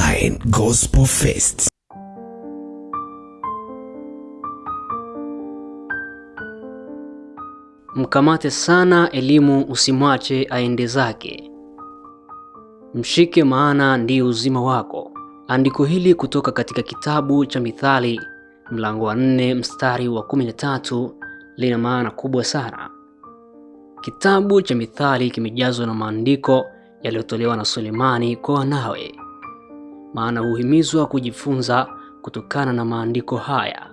Online Gospel Fest. Mkamate sana elimu, usimwache aende zake. Mshike, maana ndiyo uzima wako. Andiko hili kutoka katika kitabu cha Mithali mlango wa nne mstari wa kumi na tatu lina maana kubwa sana. Kitabu cha Mithali kimejazwa na maandiko yaliyotolewa na Sulemani kwa wanawe, maana huhimizwa kujifunza kutokana na maandiko haya,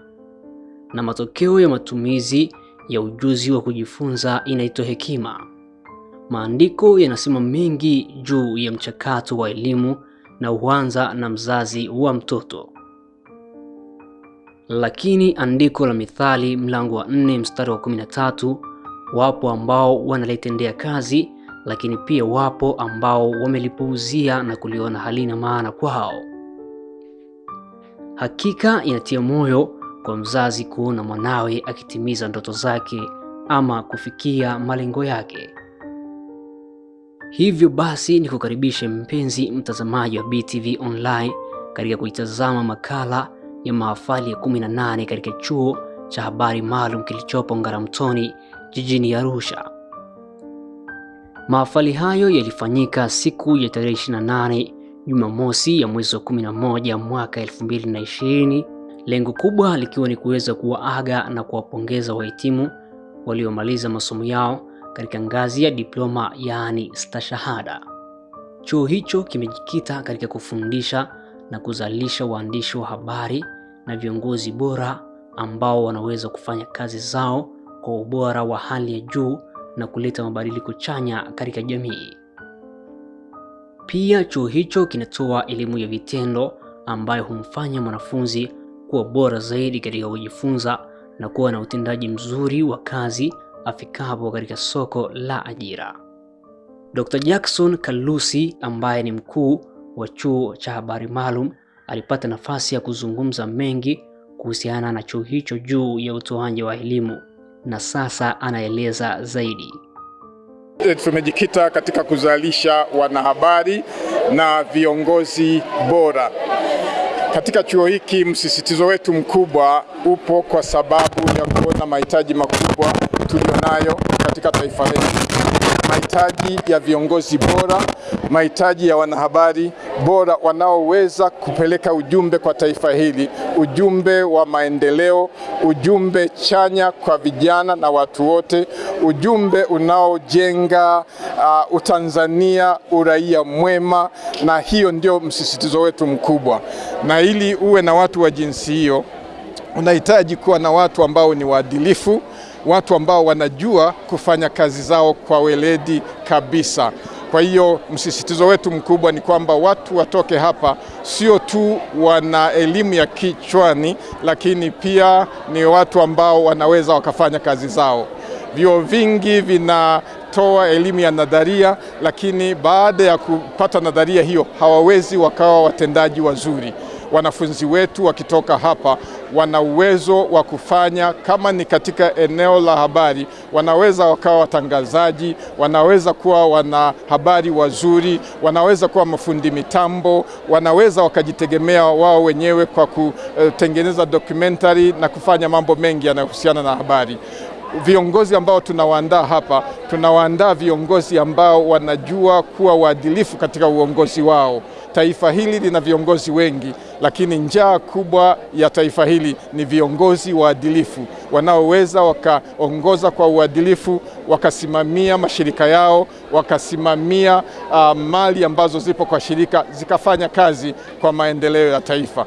na matokeo ya matumizi ya ujuzi wa kujifunza inaitwa hekima. Maandiko yanasema mengi juu ya mchakato wa elimu na huanza na mzazi wa mtoto. Lakini andiko la Mithali mlango wa 4 mstari wa kumi na tatu wapo ambao wanalitendea kazi, lakini pia wapo ambao wamelipuuzia na kuliona halina maana kwao. Hakika inatia moyo kwa mzazi kuona mwanawe akitimiza ndoto zake ama kufikia malengo yake. Hivyo basi ni kukaribishe mpenzi mtazamaji wa BTV Online katika kuitazama makala ya mahafali ya 18 katika chuo cha habari maalum kilichopo Ngaramtoni jijini Arusha. Mahafali hayo yalifanyika siku ya tarehe 28 Jumamosi ya mwezi wa 11 mwaka 2020, lengo kubwa likiwa ni kuweza kuwaaga na kuwapongeza wahitimu waliomaliza masomo yao katika ngazi ya diploma yaani stashahada. Chuo hicho kimejikita katika kufundisha na kuzalisha waandishi wa habari na viongozi bora ambao wanaweza kufanya kazi zao kwa ubora wa hali ya juu na kuleta mabadiliko chanya katika jamii. Pia chuo hicho kinatoa elimu ya vitendo ambayo humfanya mwanafunzi kuwa bora zaidi katika kujifunza na kuwa na utendaji mzuri wa kazi afikapo katika soko la ajira. Dr. Jackson Kalusi ambaye ni mkuu wa chuo cha habari maalum alipata nafasi ya kuzungumza mengi kuhusiana na chuo hicho juu ya utoaji wa elimu na sasa anaeleza zaidi. Tumejikita katika kuzalisha wanahabari na viongozi bora. Katika chuo hiki msisitizo wetu mkubwa upo kwa sababu ya kuona mahitaji makubwa tulionayo katika taifa letu, mahitaji ya viongozi bora, mahitaji ya wanahabari bora wanaoweza kupeleka ujumbe kwa taifa hili, ujumbe wa maendeleo, ujumbe chanya kwa vijana na watu wote, ujumbe unaojenga uh, Utanzania, uraia mwema, na hiyo ndio msisitizo wetu mkubwa. Na ili uwe na watu wa jinsi hiyo, unahitaji kuwa na watu ambao ni waadilifu, watu ambao wanajua kufanya kazi zao kwa weledi kabisa. Kwa hiyo msisitizo wetu mkubwa ni kwamba watu watoke hapa sio tu wana elimu ya kichwani, lakini pia ni watu ambao wanaweza wakafanya kazi zao. Vyuo vingi vinatoa elimu ya nadharia, lakini baada ya kupata nadharia hiyo hawawezi wakawa watendaji wazuri. Wanafunzi wetu wakitoka hapa wana uwezo wa kufanya kama ni katika eneo la habari, wanaweza wakawa watangazaji, wanaweza kuwa wana habari wazuri, wanaweza kuwa mafundi mitambo, wanaweza wakajitegemea wao wenyewe kwa kutengeneza documentary na kufanya mambo mengi yanayohusiana na habari. Viongozi ambao tunawaandaa hapa, tunawaandaa viongozi ambao wanajua kuwa waadilifu katika uongozi wao. Taifa hili lina viongozi wengi, lakini njaa kubwa ya taifa hili ni viongozi waadilifu wanaoweza wakaongoza kwa uadilifu, wakasimamia mashirika yao, wakasimamia uh, mali ambazo zipo kwa shirika zikafanya kazi kwa maendeleo ya taifa.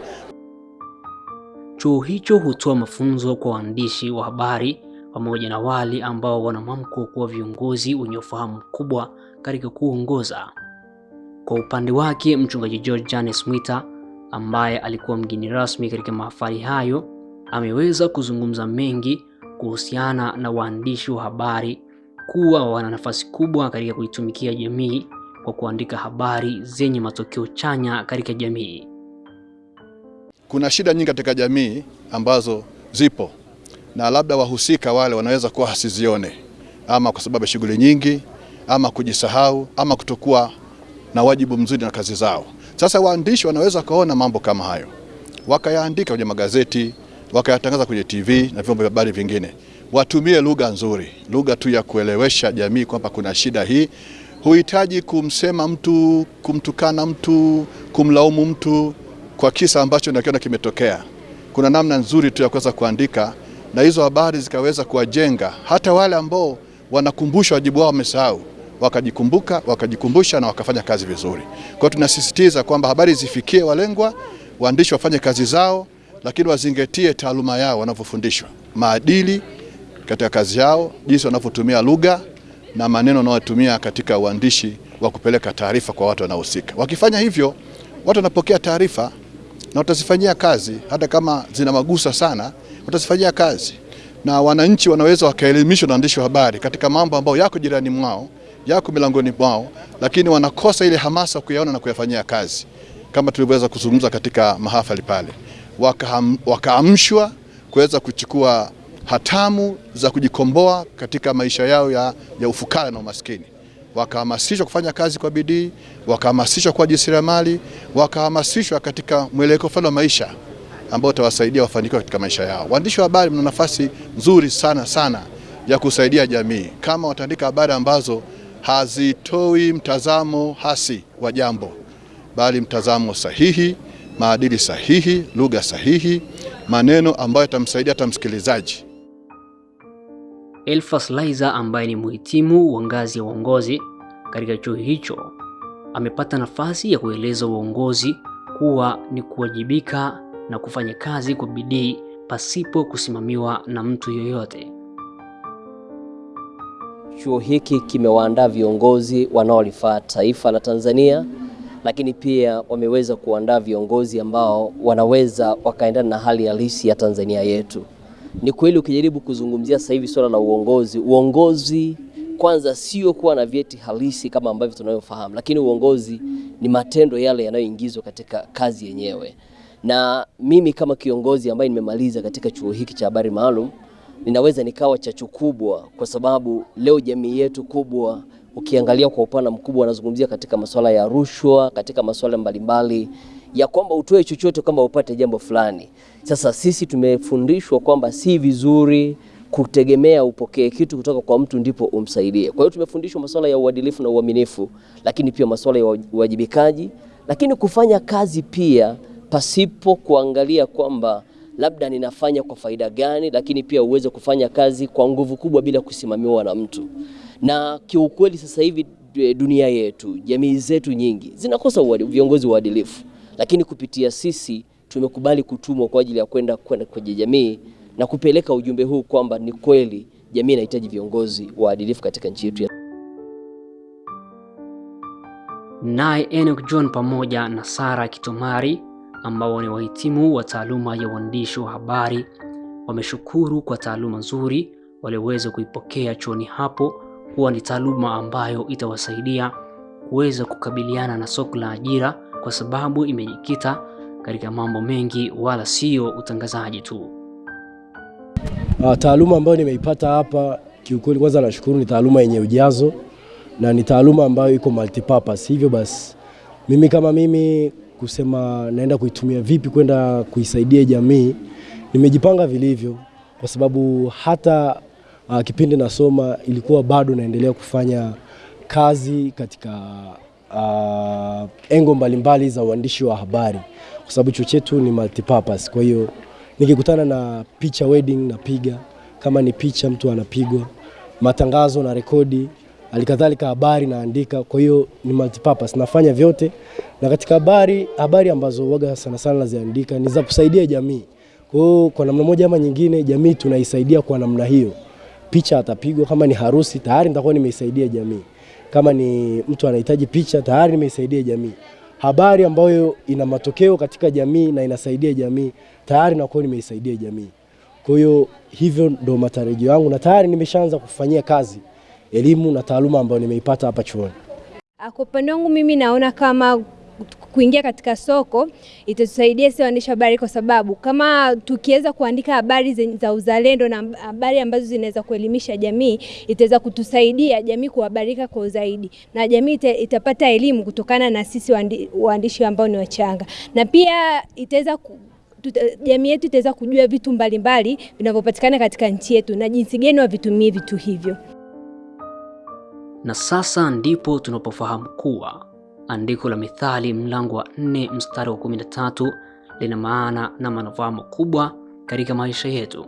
Chuo hicho hutoa mafunzo kwa waandishi wa habari pamoja na wale ambao wana mwamko kuwa viongozi wenye ufahamu mkubwa katika kuongoza. Kwa upande wake mchungaji George Janes Mwita ambaye alikuwa mgeni rasmi katika mahafali hayo ameweza kuzungumza mengi kuhusiana na waandishi wa habari kuwa wana nafasi kubwa katika kuitumikia jamii kwa kuandika habari zenye matokeo chanya katika jamii. Kuna shida nyingi katika jamii ambazo zipo na labda wahusika wale wanaweza kuwa hasizione, ama kwa sababu ya shughuli nyingi, ama kujisahau, ama kutokuwa na wajibu mzuri na kazi zao. Sasa waandishi wanaweza kaona mambo kama hayo, wakayaandika kwenye magazeti, wakayatangaza kwenye TV na vyombo vya habari vingine. Watumie lugha nzuri, lugha tu ya kuelewesha jamii kwamba kuna shida hii. Huhitaji kumsema mtu, kumtukana mtu, kumlaumu mtu kwa kisa ambacho nakiona kimetokea. Kuna namna nzuri tu ya kuweza kuandika na hizo habari zikaweza kuwajenga hata wale ambao wanakumbusha wajibu wao wamesahau, wakajikumbuka, wakajikumbusha na wakafanya kazi vizuri. Kwa hiyo tunasisitiza kwamba habari zifikie walengwa, waandishi wafanye kazi zao, lakini wazingatie taaluma yao wanavyofundishwa, maadili katika kazi yao, jinsi wanavyotumia lugha na maneno wanayotumia katika uandishi wa kupeleka taarifa kwa watu wanaohusika. Wakifanya hivyo, watu wanapokea taarifa na watazifanyia kazi, hata kama zina magusa sana, watazifanyia kazi, na wananchi wanaweza wakaelimishwa na waandishi wa habari katika mambo ambayo yako jirani mwao, yako milangoni mwao, lakini wanakosa ile hamasa kuyaona na kuyafanyia kazi, kama tulivyoweza kuzungumza katika mahafali pale, wakaamshwa waka kuweza kuchukua hatamu za kujikomboa katika maisha yao ya, ya ufukara na umaskini. Wakahamasishwa kufanya kazi kwa bidii, wakahamasishwa kuwa jasiriamali, wakahamasishwa katika mwelekeo fulani wa maisha ambao utawasaidia wafanikiwe katika maisha yao. Waandishi wa habari mna nafasi nzuri sana sana ya kusaidia jamii. Kama wataandika habari ambazo hazitoi mtazamo hasi wa jambo, bali mtazamo sahihi, maadili sahihi, lugha sahihi, maneno ambayo yatamsaidia hata msikilizaji. Elfas Laizer ambaye ni mhitimu wa ngazi ya uongozi katika chuo hicho amepata nafasi ya kueleza uongozi kuwa ni kuwajibika na kufanya kazi kwa bidii pasipo kusimamiwa na mtu yoyote. Chuo hiki kimewaandaa viongozi wanaolifaa taifa la Tanzania, lakini pia wameweza kuandaa viongozi ambao wanaweza wakaendana na hali halisi ya Tanzania yetu. Ni kweli ukijaribu kuzungumzia sasa hivi swala la uongozi, uongozi kwanza sio kuwa na vyeti halisi kama ambavyo tunavyofahamu, lakini uongozi ni matendo yale yanayoingizwa katika kazi yenyewe. Na mimi kama kiongozi ambaye nimemaliza katika chuo hiki cha habari maalum, ninaweza nikawa chachu kubwa, kwa sababu leo jamii yetu kubwa ukiangalia kwa upana mkubwa wanazungumzia katika masuala ya rushwa, katika masuala mbalimbali ya kwamba utoe chochote kama upate jambo fulani. Sasa sisi tumefundishwa kwamba si vizuri kutegemea upokee kitu kutoka kwa mtu ndipo umsaidie. Kwa hiyo tumefundishwa masuala ya uadilifu na uaminifu, lakini pia masuala ya uwajibikaji, lakini kufanya kazi pia pasipo kuangalia kwamba labda ninafanya kwa faida gani, lakini pia uweze kufanya kazi kwa nguvu kubwa bila kusimamiwa na mtu. Na kiukweli sasa hivi dunia yetu, jamii zetu nyingi zinakosa viongozi waadilifu, lakini kupitia sisi tumekubali kutumwa kwa ajili ya kwenda kwenda kwenye jamii na kupeleka ujumbe huu kwamba ni kweli jamii inahitaji viongozi waadilifu katika nchi yetu. Naye Enoch John pamoja na Sara Kitomari ambao ni wahitimu wa taaluma ya uandishi wa habari wameshukuru kwa taaluma nzuri walioweza kuipokea chuoni hapo kuwa ni taaluma ambayo itawasaidia kuweza kukabiliana na soko la ajira kwa sababu imejikita katika mambo mengi wala sio utangazaji tu. Uh, taaluma ambayo nimeipata hapa kiukweli, kwanza nashukuru, ni taaluma yenye ujazo na ni taaluma ambayo iko multipurpose. Hivyo basi mimi kama mimi kusema naenda kuitumia vipi kwenda kuisaidia jamii, nimejipanga vilivyo, kwa sababu hata uh, kipindi nasoma ilikuwa bado naendelea kufanya kazi katika uh, engo mbalimbali za uandishi wa habari, kwa sababu chuo chetu ni multipurpose. Kwa hiyo nikikutana na picha wedding napiga, kama ni picha mtu anapigwa, matangazo na rekodi, alikadhalika habari naandika. Kwa hiyo ni multipurpose, nafanya vyote, na katika habari habari ambazo waga sana sana naziandika ni za kusaidia jamii. Kwa hiyo kwa namna moja ama nyingine, jamii tunaisaidia kwa namna hiyo. Picha atapigwa, kama ni harusi tayari nitakuwa nimeisaidia jamii, kama ni mtu anahitaji picha tayari nimeisaidia jamii. Habari ambayo ina matokeo katika jamii na inasaidia jamii tayari nakuwa nimeisaidia jamii. Kwa hiyo hivyo ndo matarajio yangu, na tayari nimeshaanza kufanyia kazi elimu na taaluma ambayo nimeipata hapa chuoni. Kwa upande wangu mimi naona kama kuingia katika soko itatusaidia sisi waandishi habari, kwa sababu kama tukiweza kuandika habari za uzalendo na habari ambazo zinaweza kuelimisha jamii, itaweza kutusaidia jamii kuhabarika kwa zaidi, na jamii itapata elimu kutokana na sisi waandishi ambao ni wachanga, na pia itaweza jamii yetu itaweza kujua vitu mbalimbali vinavyopatikana katika nchi yetu na jinsi gani wavitumie vitu hivyo. Na sasa ndipo tunapofahamu kuwa andiko la Mithali mlango wa nne mstari wa 13 lina maana na manufaa makubwa katika maisha yetu.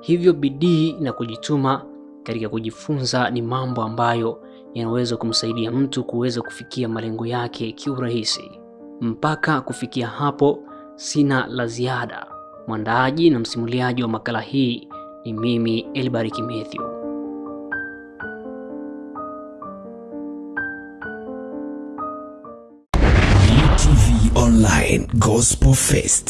Hivyo bidii na kujituma katika kujifunza ni mambo ambayo yanaweza kumsaidia mtu kuweza kufikia malengo yake kiurahisi. Mpaka kufikia hapo, sina la ziada. Mwandaaji na msimuliaji wa makala hii ni mimi Elbariki Mathew. UTV Online Gospel Fest.